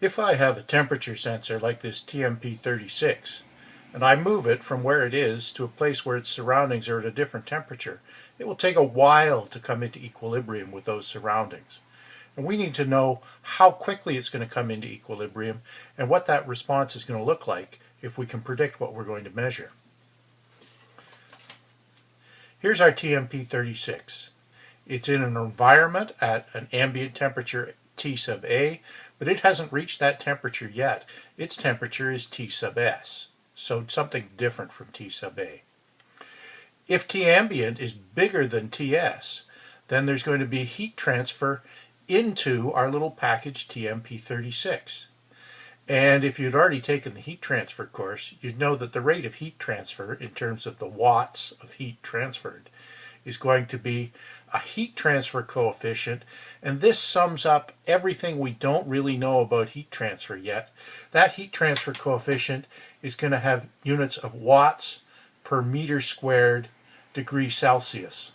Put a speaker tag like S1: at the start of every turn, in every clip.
S1: If I have a temperature sensor like this TMP36 and I move it from where it is to a place where its surroundings are at a different temperature, it will take a while to come into equilibrium with those surroundings. And we need to know how quickly it's going to come into equilibrium and what that response is going to look like if we can predict what we're going to measure. Here's our TMP36. It's in an environment at an ambient temperature T sub A, but it hasn't reached that temperature yet. Its temperature is T sub S, so something different from T sub A. If T ambient is bigger than TS, then there's going to be heat transfer into our little package TMP36. And if you'd already taken the heat transfer course, you'd know that the rate of heat transfer in terms of the watts of heat transferred is going to be a heat transfer coefficient, and this sums up everything we don't really know about heat transfer yet. That heat transfer coefficient is going to have units of watts per meter squared degree Celsius.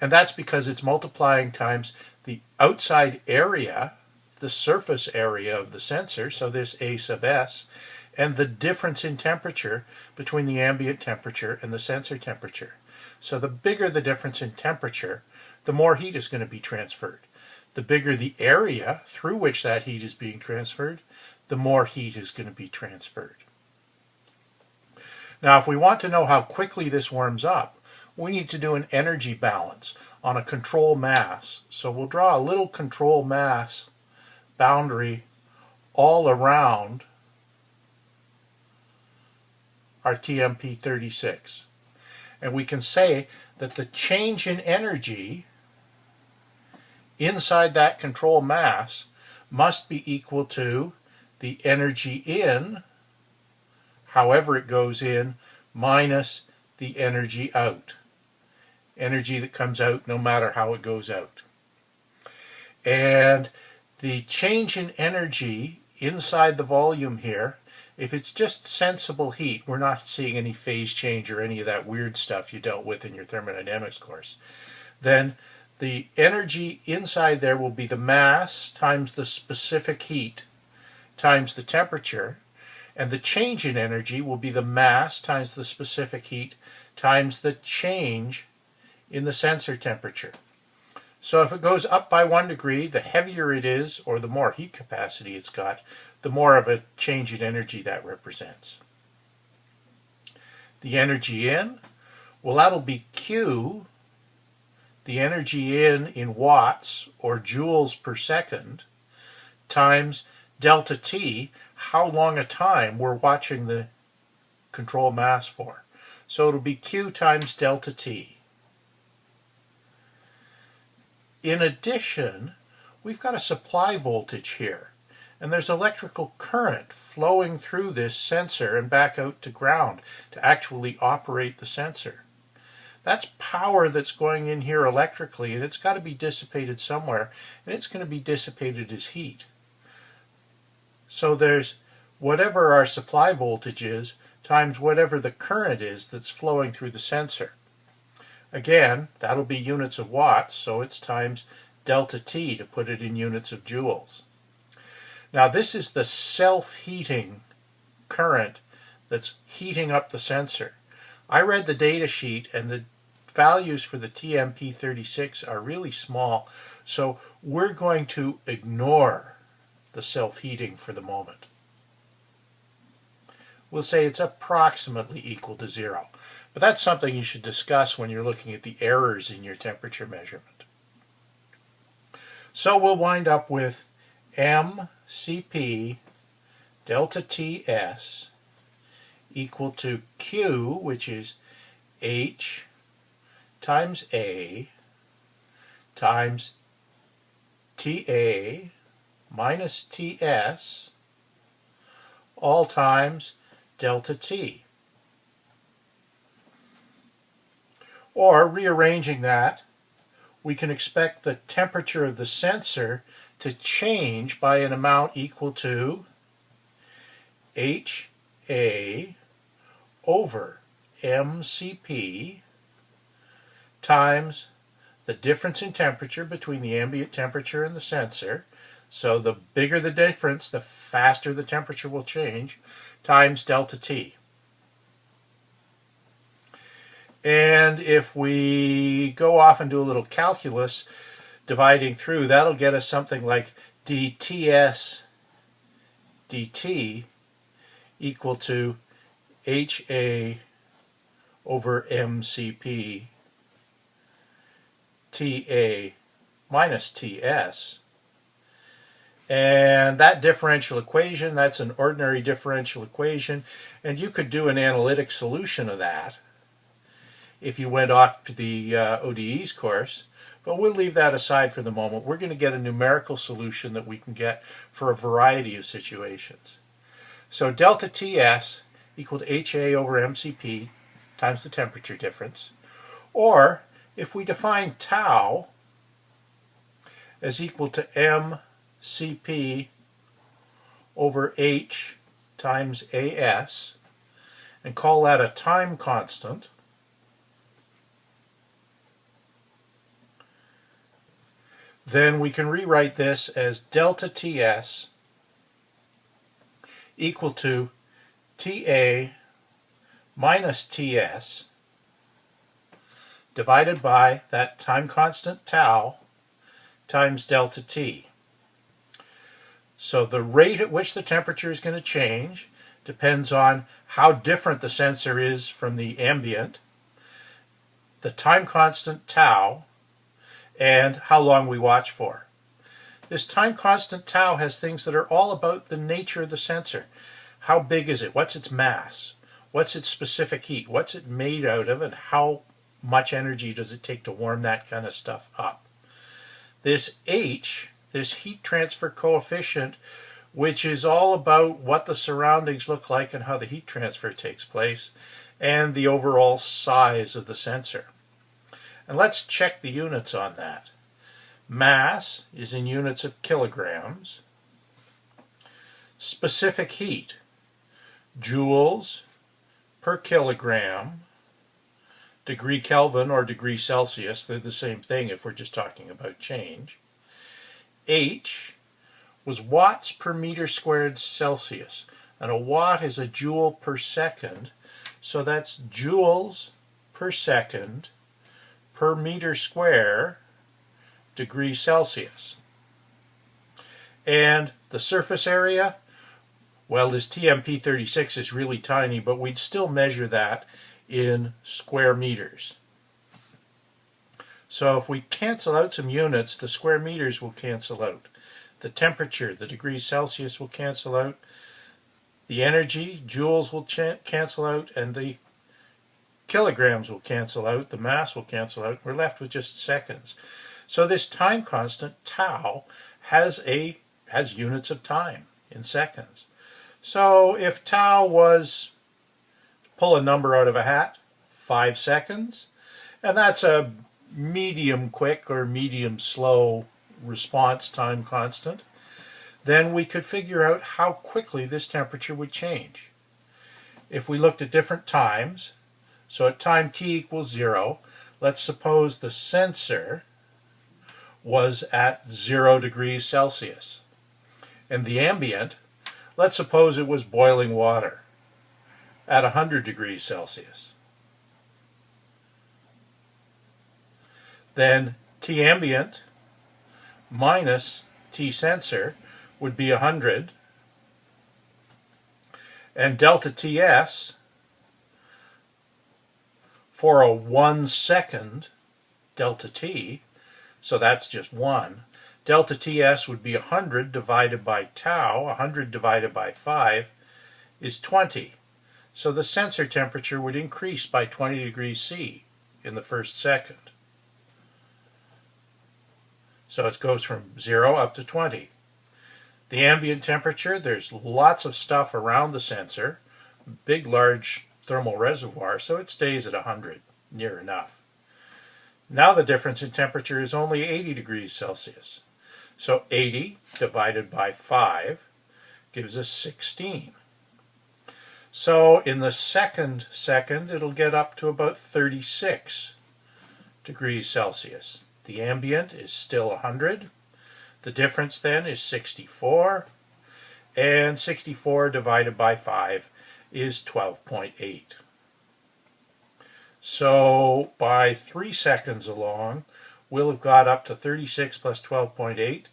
S1: And that's because it's multiplying times the outside area, the surface area of the sensor, so this A sub S, and the difference in temperature between the ambient temperature and the sensor temperature. So the bigger the difference in temperature, the more heat is going to be transferred. The bigger the area through which that heat is being transferred, the more heat is going to be transferred. Now if we want to know how quickly this warms up, we need to do an energy balance on a control mass. So we'll draw a little control mass boundary all around our TMP36. And we can say that the change in energy inside that control mass must be equal to the energy in, however it goes in, minus the energy out. Energy that comes out no matter how it goes out. And the change in energy inside the volume here if it's just sensible heat, we're not seeing any phase change or any of that weird stuff you dealt with in your thermodynamics course, then the energy inside there will be the mass times the specific heat times the temperature, and the change in energy will be the mass times the specific heat times the change in the sensor temperature. So if it goes up by one degree, the heavier it is, or the more heat capacity it's got, the more of a change in energy that represents. The energy in, well that'll be Q, the energy in in watts, or joules per second, times delta T, how long a time we're watching the control mass for. So it'll be Q times delta T. In addition, we've got a supply voltage here. And there's electrical current flowing through this sensor and back out to ground to actually operate the sensor. That's power that's going in here electrically and it's got to be dissipated somewhere and it's going to be dissipated as heat. So there's whatever our supply voltage is times whatever the current is that's flowing through the sensor. Again, that'll be units of watts, so it's times delta T to put it in units of joules. Now this is the self-heating current that's heating up the sensor. I read the data sheet and the values for the TMP36 are really small, so we're going to ignore the self-heating for the moment. We'll say it's approximately equal to zero. But that's something you should discuss when you're looking at the errors in your temperature measurement. So we'll wind up with mCp delta Ts equal to Q, which is H times A times TA minus Ts all times delta T. Or rearranging that, we can expect the temperature of the sensor to change by an amount equal to HA over MCP times the difference in temperature between the ambient temperature and the sensor. So the bigger the difference, the faster the temperature will change, times delta T. And if we go off and do a little calculus, dividing through, that'll get us something like dTs dt equal to HA over MCP TA minus TS. And that differential equation, that's an ordinary differential equation, and you could do an analytic solution of that if you went off to the uh, ODE's course. But we'll leave that aside for the moment. We're going to get a numerical solution that we can get for a variety of situations. So delta TS equal to HA over MCP times the temperature difference. Or if we define tau as equal to mCp over h times as and call that a time constant, then we can rewrite this as delta Ts equal to Ta minus Ts divided by that time constant tau times delta T. So the rate at which the temperature is going to change depends on how different the sensor is from the ambient, the time constant tau, and how long we watch for. This time constant tau has things that are all about the nature of the sensor. How big is it? What's its mass? What's its specific heat? What's it made out of? And how much energy does it take to warm that kind of stuff up? This H, this heat transfer coefficient, which is all about what the surroundings look like and how the heat transfer takes place, and the overall size of the sensor. And let's check the units on that. Mass is in units of kilograms. Specific heat, joules per kilogram, degree Kelvin or degree Celsius, they're the same thing if we're just talking about change. H was watts per meter squared Celsius. And a watt is a joule per second. So that's joules per second per meter square degree Celsius. And the surface area, well, this TMP36 is really tiny, but we'd still measure that in square meters. So if we cancel out some units, the square meters will cancel out. The temperature, the degrees Celsius will cancel out. The energy, joules will cancel out, and the kilograms will cancel out, the mass will cancel out, we're left with just seconds. So this time constant, tau, has a has units of time in seconds. So if tau was, pull a number out of a hat, five seconds, and that's a medium quick or medium slow response time constant, then we could figure out how quickly this temperature would change. If we looked at different times, so at time t equals 0, let's suppose the sensor was at 0 degrees Celsius. And the ambient, let's suppose it was boiling water at 100 degrees Celsius. Then T ambient minus T sensor would be 100. And delta TS for a one second delta t, so that's just one, delta ts would be 100 divided by tau, 100 divided by 5 is 20. So the sensor temperature would increase by 20 degrees C in the first second. So it goes from 0 up to 20. The ambient temperature, there's lots of stuff around the sensor, big large thermal reservoir, so it stays at 100, near enough. Now the difference in temperature is only 80 degrees Celsius. So 80 divided by 5 gives us 16. So in the second second, it'll get up to about 36 degrees Celsius. The ambient is still 100. The difference then is 64, and 64 divided by 5 is 12.8. So by 3 seconds along, we'll have got up to 36 plus 12.8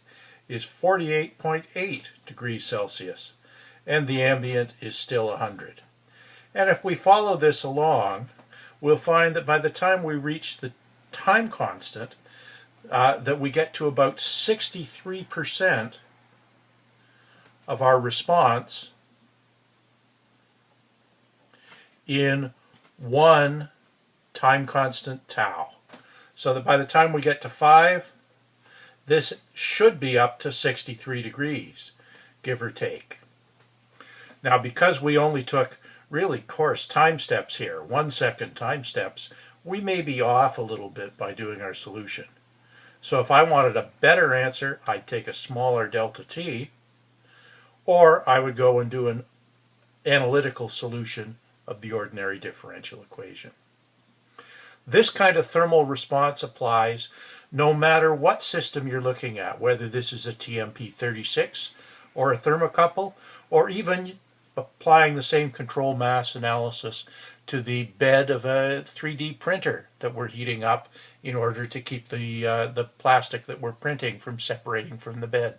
S1: is 48.8 degrees Celsius, and the ambient is still 100. And if we follow this along, we'll find that by the time we reach the time constant, uh, that we get to about 63% of our response in one time constant tau. So that by the time we get to 5, this should be up to 63 degrees, give or take. Now because we only took really coarse time steps here, one second time steps, we may be off a little bit by doing our solution. So if I wanted a better answer, I'd take a smaller delta t, or I would go and do an analytical solution of the ordinary differential equation. This kind of thermal response applies no matter what system you're looking at, whether this is a TMP36 or a thermocouple, or even applying the same control mass analysis to the bed of a 3D printer that we're heating up in order to keep the, uh, the plastic that we're printing from separating from the bed.